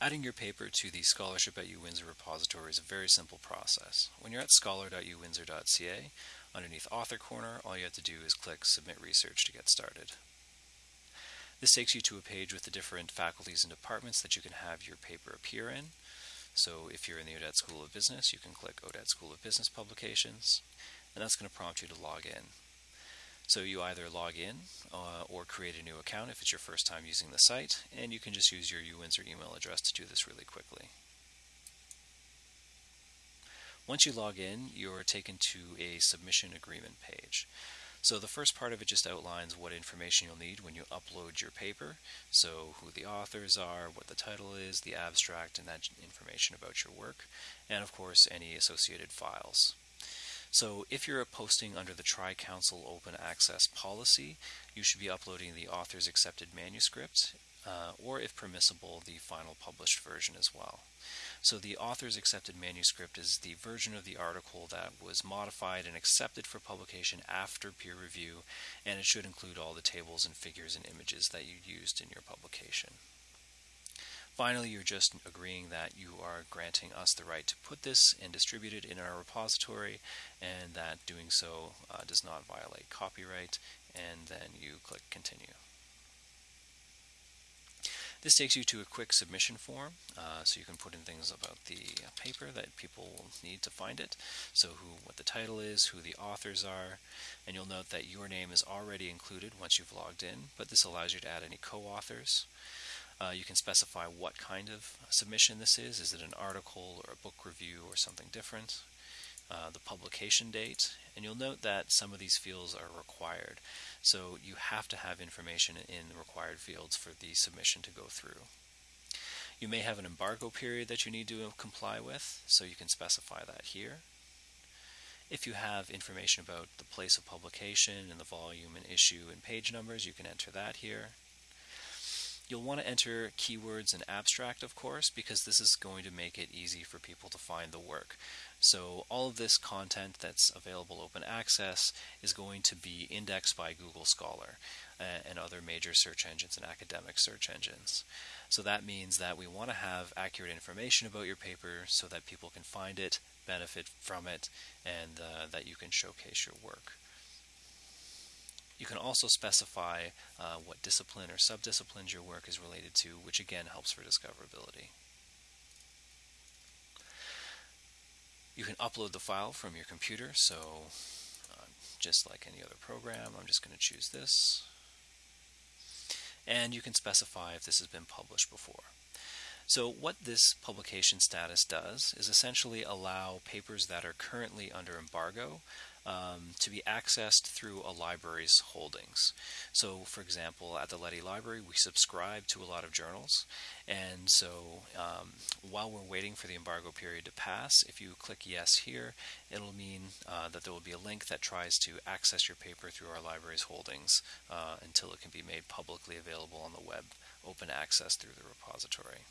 Adding your paper to the Scholarship at UWindsor repository is a very simple process. When you're at scholar.uwindsor.ca, underneath Author Corner, all you have to do is click Submit Research to get started. This takes you to a page with the different faculties and departments that you can have your paper appear in. So if you're in the Odette School of Business, you can click Odette School of Business Publications, and that's going to prompt you to log in. So you either log in uh, or create a new account if it's your first time using the site, and you can just use your UWindsor email address to do this really quickly. Once you log in, you're taken to a submission agreement page. So the first part of it just outlines what information you'll need when you upload your paper. So who the authors are, what the title is, the abstract, and that information about your work, and of course any associated files. So if you're posting under the Tri-Council Open Access policy, you should be uploading the author's accepted manuscript, uh, or if permissible, the final published version as well. So the author's accepted manuscript is the version of the article that was modified and accepted for publication after peer review, and it should include all the tables and figures and images that you used in your publication. Finally, you're just agreeing that you are granting us the right to put this and distribute it in our repository and that doing so uh, does not violate copyright and then you click continue. This takes you to a quick submission form, uh, so you can put in things about the paper that people need to find it. So who, what the title is, who the authors are, and you'll note that your name is already included once you've logged in, but this allows you to add any co-authors. Uh, you can specify what kind of submission this is. Is it an article or a book review or something different? Uh, the publication date, and you'll note that some of these fields are required. So you have to have information in the required fields for the submission to go through. You may have an embargo period that you need to comply with, so you can specify that here. If you have information about the place of publication and the volume and issue and page numbers, you can enter that here. You'll want to enter keywords and abstract, of course, because this is going to make it easy for people to find the work. So all of this content that's available open access is going to be indexed by Google Scholar uh, and other major search engines and academic search engines. So that means that we want to have accurate information about your paper so that people can find it, benefit from it, and uh, that you can showcase your work. You can also specify uh, what discipline or subdisciplines your work is related to, which again helps for discoverability. You can upload the file from your computer, so uh, just like any other program, I'm just going to choose this. And you can specify if this has been published before. So what this publication status does is essentially allow papers that are currently under embargo um, to be accessed through a library's holdings. So, for example, at the Leddy Library, we subscribe to a lot of journals, and so um, while we're waiting for the embargo period to pass, if you click yes here, it'll mean uh, that there will be a link that tries to access your paper through our library's holdings uh, until it can be made publicly available on the web, open access through the repository.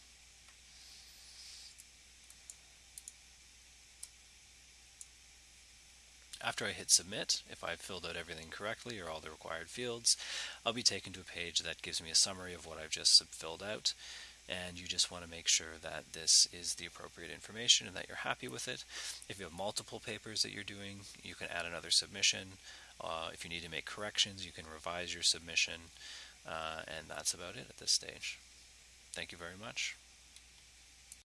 After I hit submit, if I've filled out everything correctly or all the required fields, I'll be taken to a page that gives me a summary of what I've just filled out. And you just want to make sure that this is the appropriate information and that you're happy with it. If you have multiple papers that you're doing, you can add another submission. Uh, if you need to make corrections, you can revise your submission. Uh, and that's about it at this stage. Thank you very much.